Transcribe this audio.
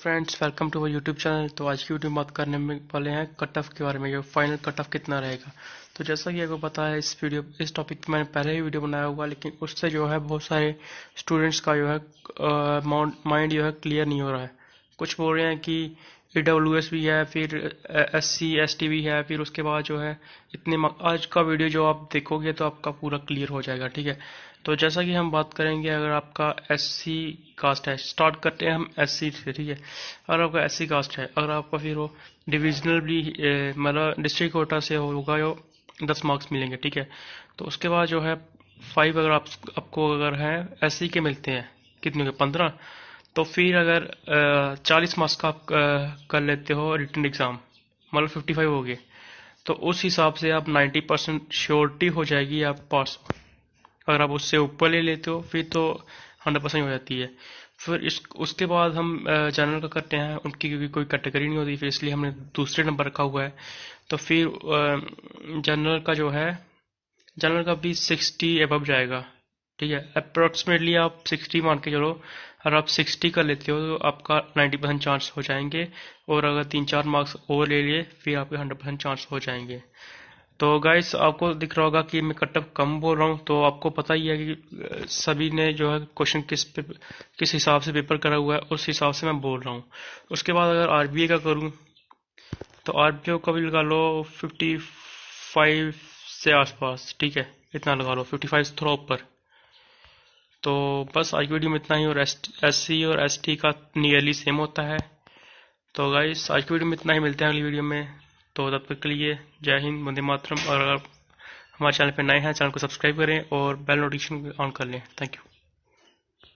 Friends welcome to our YouTube channel तो आज की वीडियो में बात करने में वाले हैं कट ऑफ़ के बारे में फाइनल कट ऑफ़ कितना रहेगा। तो जैसा कि आपको पता है, इस वीडियो इस टॉपिक पे मैंने पहले ही वीडियो बनाया हुआ, लेकिन उससे जो है बहुत सारे स्टूडेंट्स का जो है माइंड जो है क्लियर नहीं हो रहा है। कुछ बोल रहे हैं कि ई डब्ल्यू एस भी है, फिर एस सी एस टी भी है, फिर उसके बाद जो है, इतने आज का वीडियो जो आप देखोगे तो आपका पूरा क्लियर हो जाएगा, ठीक है? तो जैसा कि हम बात करेंगे, अगर आपका एस सी कास्ट है स्टार्ट करते हैं हम एस सी से, ठीक है? अगर आपका एस सी कास्ट है, अगर आपका फिर वो डिविजनल भी मतलब डिस्ट्रिक्ट कोटा से होगा जो दस मार्क्स मिलेंगे, ठीक है? तो उसके बाद जो है फाइव अगर आप, आपको अगर है एस सी के मिलते हैं, कितने के? पंद्रह? तो फिर अगर चालीस मार्क्स का आप कर लेते हो रिटर्न एग्ज़ाम मतलब फिफ्टी फाइव हो गए तो उस हिसाब से आप नाइन्टी परसेंट श्योरिटी हो जाएगी आप पास अगर आप उससे ऊपर ले लेते हो, फिर तो हंड्रेड परसेंट हो जाती है। फिर इस, उसके बाद हम जनरल का करते हैं, उनकी क्योंकि कोई कैटेगरी नहीं होती, फिर इसलिए हमने दूसरे नंबर रखा हुआ है। तो फिर जनरल का जो है जनरल का भी सिक्सटी एबव जाएगा, ठीक है? अप्रोक्सीमेटली आप सिक्सटी मान के चलो अगर आप सिक्सटी कर लेते हो तो आपका नाइन्टी परसेंट चांस हो जाएँगे। और अगर तीन चार मार्क्स और ले लिए, फिर आपके हंड्रेड परसेंट चांस हो जाएँगे। तो गाइस आपको दिख रहा होगा कि मैं कटअप कम बोल रहा हूँ। तो आपको पता ही है कि सभी ने जो है क्वेश्चन किस किस हिसाब से पेपर करा हुआ है, उस हिसाब से मैं बोल रहा हूँ। उसके बाद अगर आर का करूँ तो आर का भी लगा लो फिफ्टी फाइव से आसपास, ठीक है? इतना लगा लो फिफ्टी फाइव थोड़ा ऊपर। तो बस आज की वीडियो में इतना ही, और एस सी और एस टी का नियरली सेम होता है। तो गाइस आज की वीडियो में इतना ही, मिलते हैं अगली वीडियो में। तो तब तक के लिए जय हिंद, वंदे मातरम, और अगर हमारे चैनल पर नए हैं, चैनल को सब्सक्राइब करें और बेल नोटिफिकेशन ऑन कर लें। Thank you